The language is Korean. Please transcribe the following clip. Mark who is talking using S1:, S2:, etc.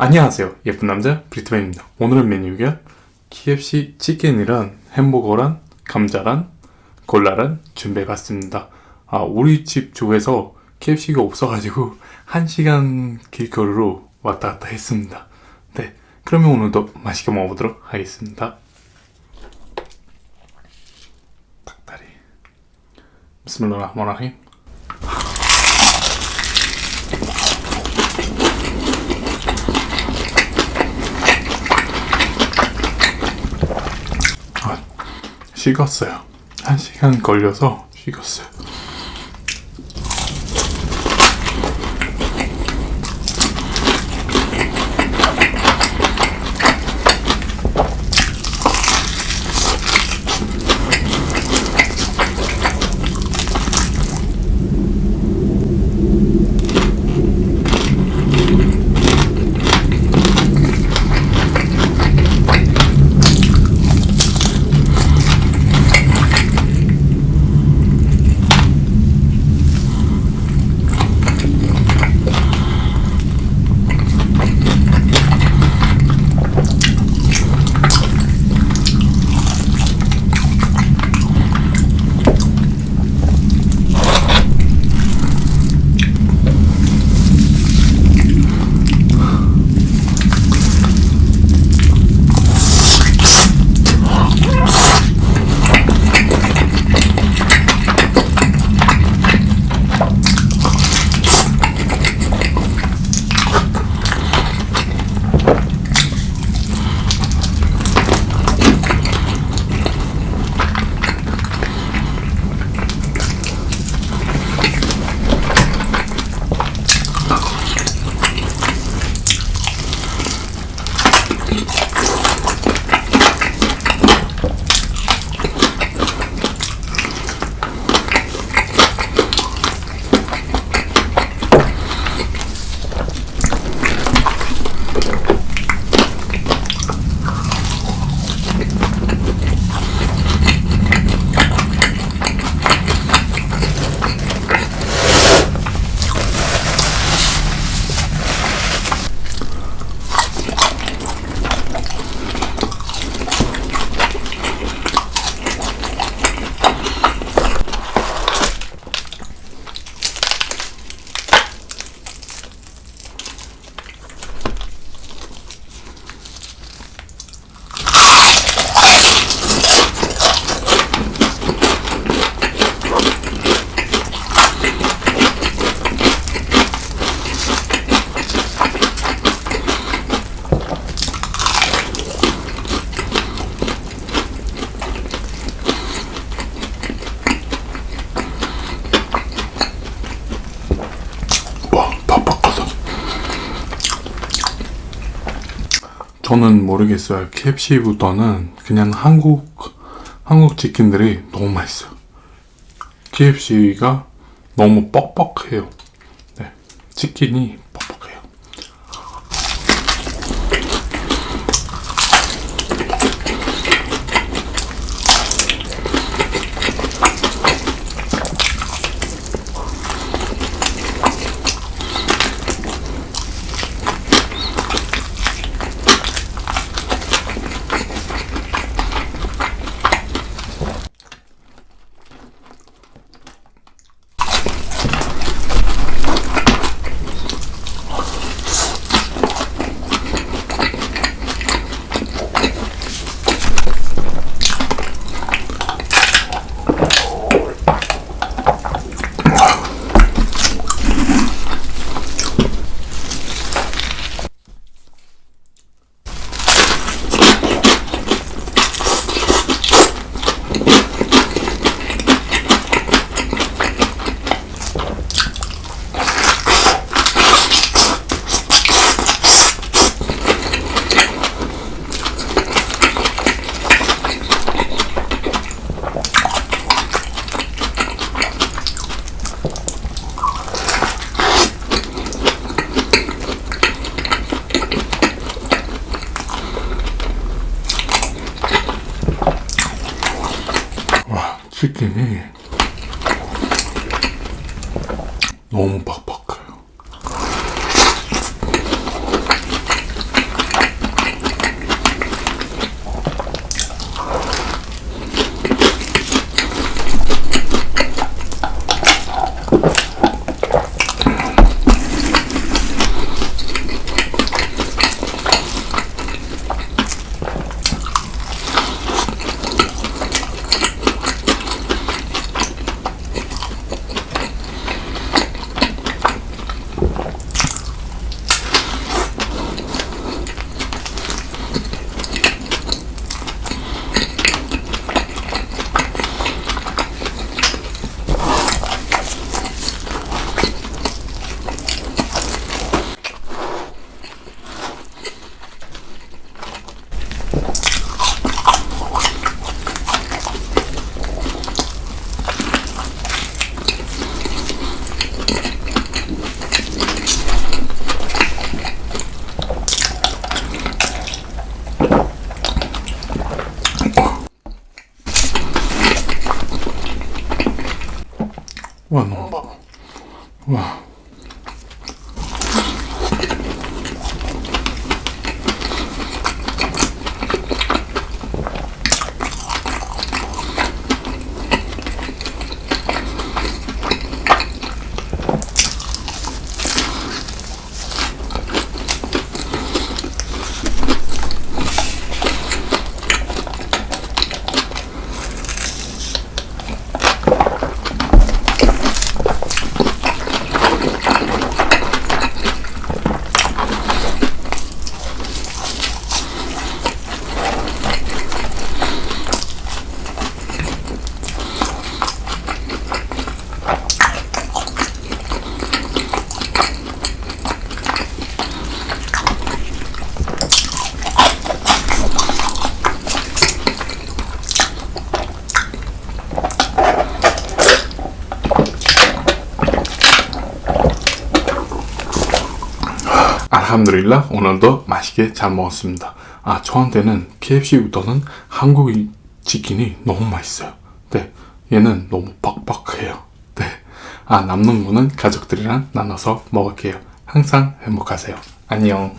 S1: 안녕하세요 예쁜 남자 브리트맨입니다. 오늘은 메뉴가 KFC 치킨이랑 햄버거랑 감자랑 콜라랑 준비해봤습니다. 아 우리 집 쪽에서 KFC가 없어가지고 1시간 길거리로 왔다 갔다 했습니다. 네 그러면 오늘도 맛있게 먹어보도록 하겠습니다. 닭다리. 비스밀라흐마라힘 식었어요. 한 시간 걸려서 식었어요. 저는 모르겠어요. KFC보다는 그냥 한국, 한국 치킨들이 너무 맛있어요. KFC가 너무 뻑뻑해요. 네. 치킨이 치킨이 너무 팍팍 Bueno. Wow. 알함드릴라 오늘도 맛있게 잘 먹었습니다. 아 저한테는 KFC보다는 한국 치킨이 너무 맛있어요. 네, 얘는 너무 빡빡해요. 네, 아 남는 거는 가족들이랑 나눠서 먹을게요. 항상 행복하세요. 안녕.